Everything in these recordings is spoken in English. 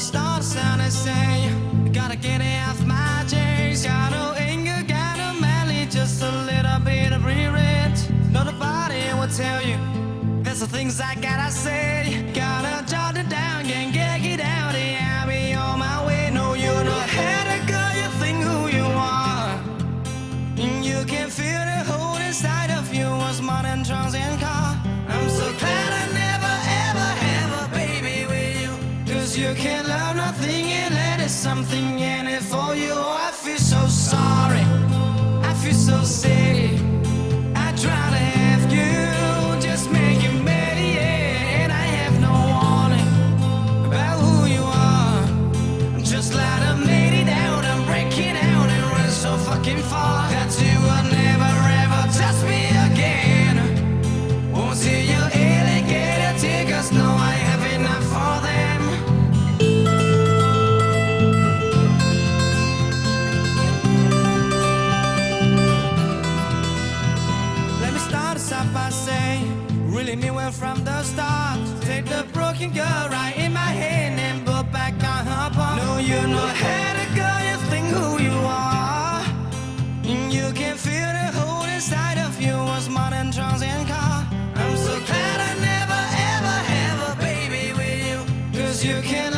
stars and I say, gotta get it off my chest. Got no anger, got no malice, just a little bit of regret. Nobody will tell you. There's the things I gotta say. Something in it for you. I feel so sorry. I feel so sick. I try to have you, just make you better, yeah. And I have no warning about who you are. I'm just like made it out, I'm breaking out and run so fucking far that you us off really mean well from the start. Take the broken girl right in my hand and put back on her palm. No, you know how to go, you think who you are. And you can feel the hole inside of you was more than and car. I'm so glad I never ever have a baby with you. Cause you can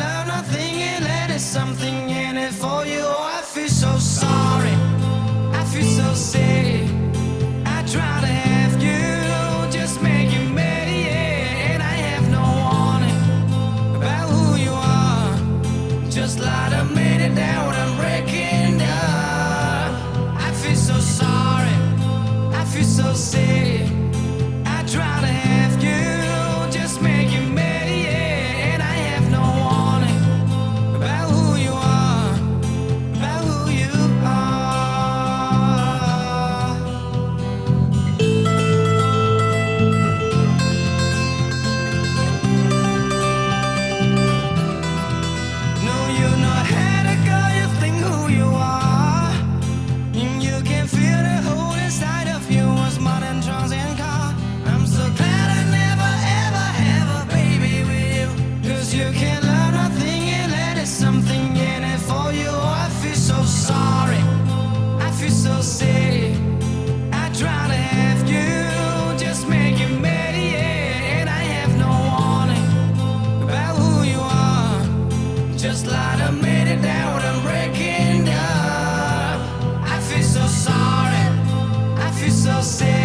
just light a minute down, I'm breaking up. I feel so sorry, I feel so sick